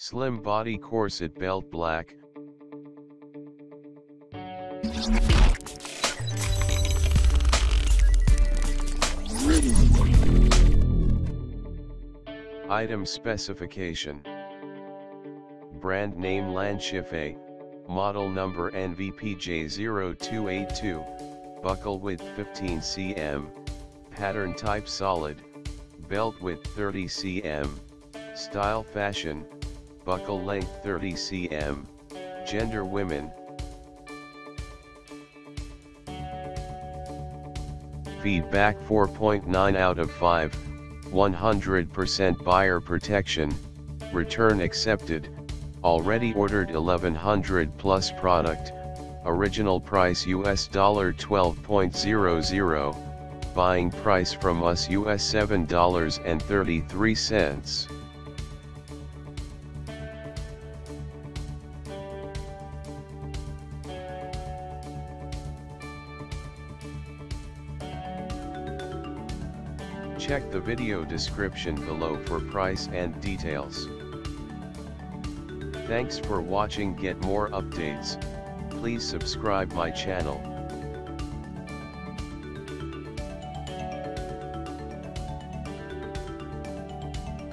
Slim body corset belt black. Item specification. Brand name Lanshife, model number NVPJ0282, buckle width 15 cm, pattern type solid, belt width 30 cm, style fashion, buckle length 30 cm, gender women. Feedback 4.9 out of 5, 100% buyer protection, return accepted, already ordered 1100 plus product, original price US dollar 12.00, buying price from us US $7.33. Check the video description below for price and details. Thanks for watching get more updates, please subscribe my channel.